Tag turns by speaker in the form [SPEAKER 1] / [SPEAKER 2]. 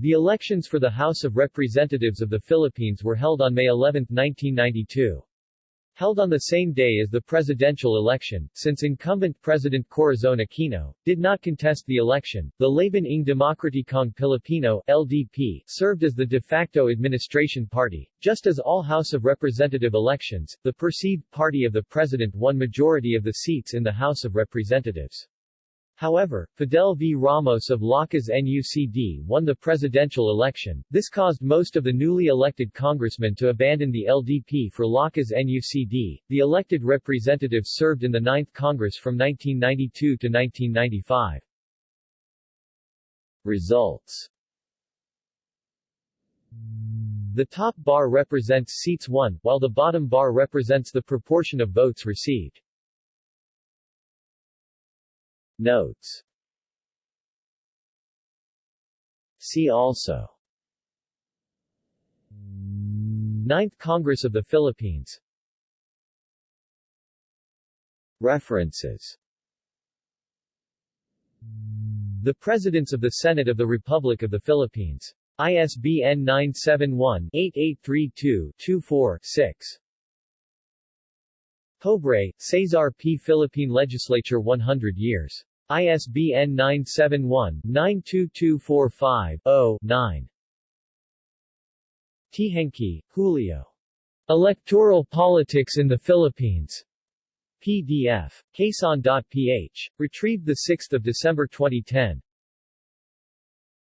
[SPEAKER 1] The elections for the House of Representatives of the Philippines were held on May 11, 1992. Held on the same day as the presidential election, since incumbent President Corazon Aquino, did not contest the election, the Laban ng Demokratikong Pilipino LDP, served as the de facto administration party. Just as all House of Representative elections, the perceived party of the president won majority of the seats in the House of Representatives. However, Fidel V. Ramos of Lakas NUCD won the presidential election. This caused most of the newly elected congressmen to abandon the LDP for Lakas NUCD. The elected representatives served in the 9th Congress from 1992 to 1995. Results The top bar represents seats won, while the bottom bar represents the proportion of votes received. Notes See also Ninth Congress of the Philippines References The Presidents of the Senate of the Republic of the Philippines. ISBN 971-8832-24-6. Pobre, Cesar P. Philippine Legislature 100 years. ISBN 971-92245-0-9. Teehankee, Julio. Electoral Politics in the Philippines. PDF. Quezon.ph. Retrieved 6 December 2010.